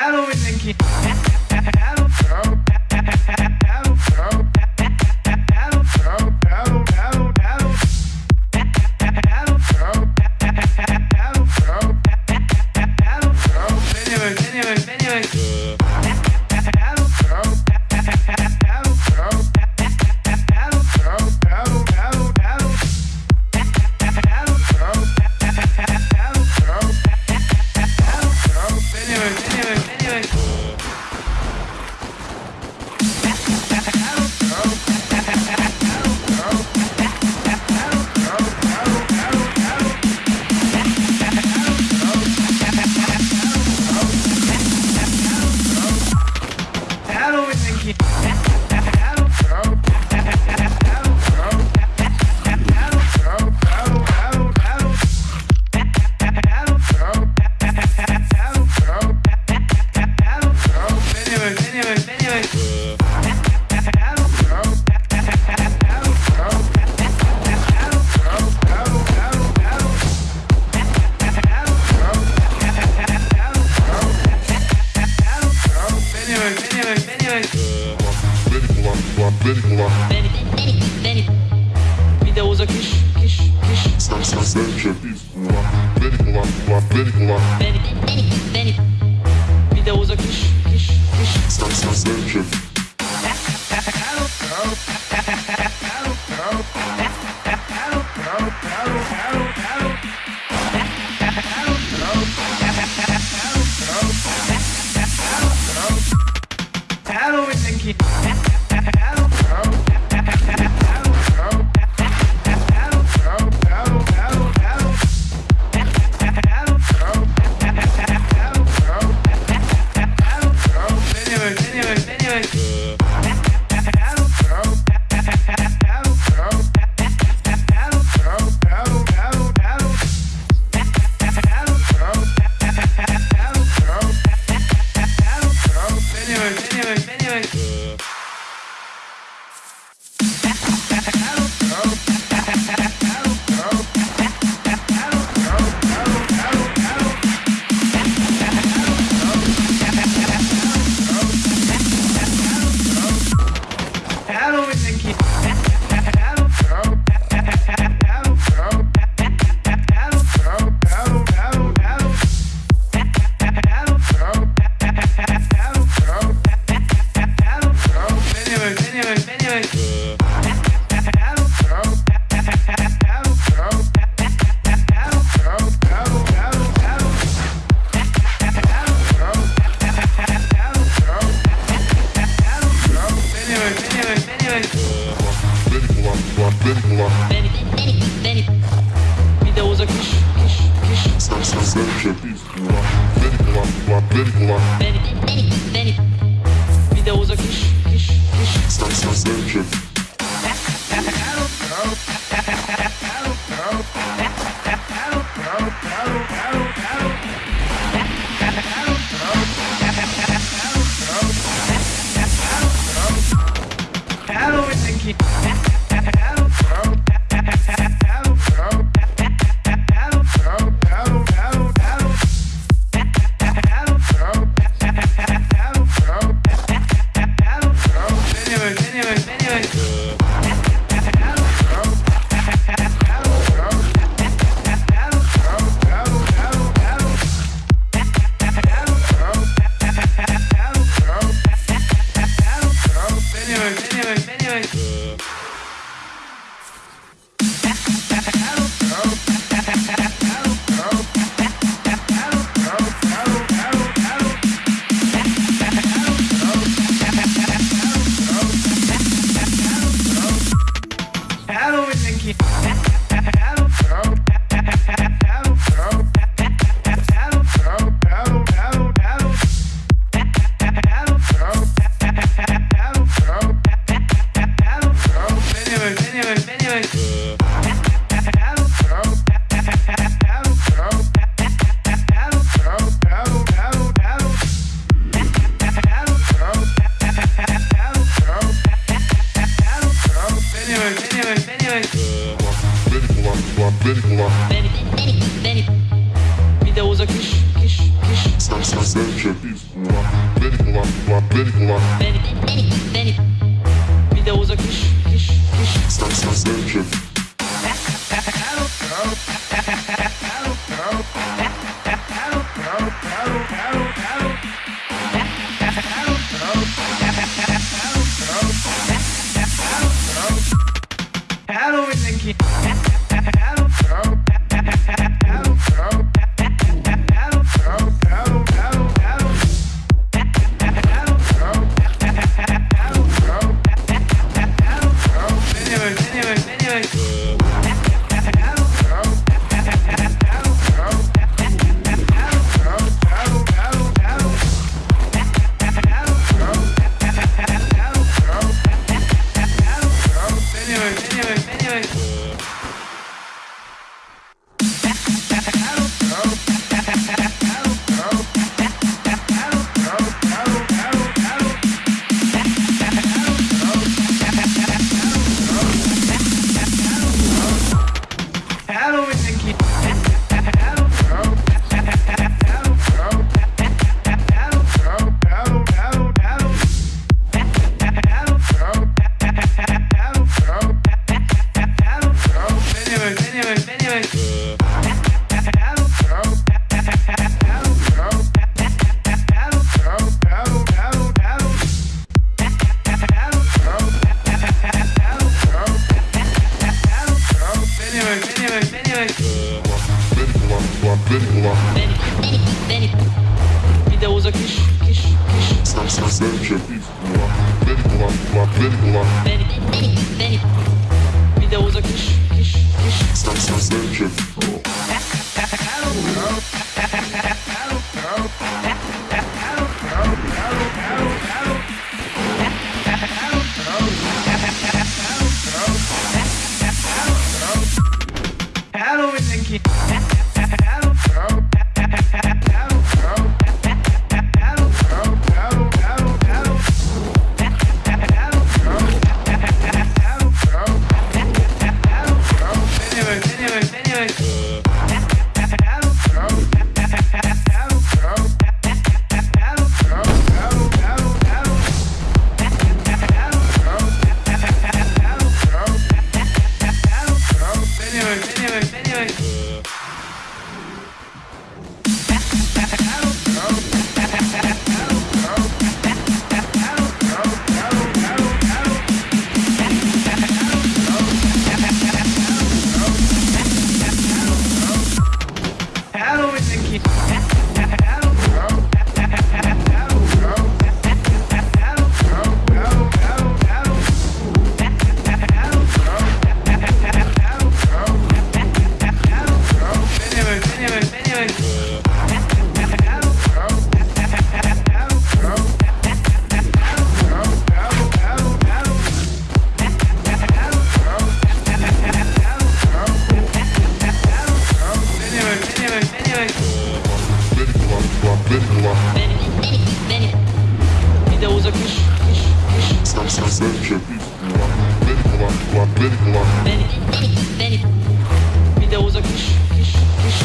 Hello mindenki! Beni, beni, beni Vericula. Videoza kiş, kiş, kiş. Vericula, vericula, vericula. Videoza kiş, kiş, kiş. Vericula. Bir de uzak iş Sensation Hello, Linky. Bir de uzak iş, iş, iş. Attention. Videoza kiş, kiş, kiş.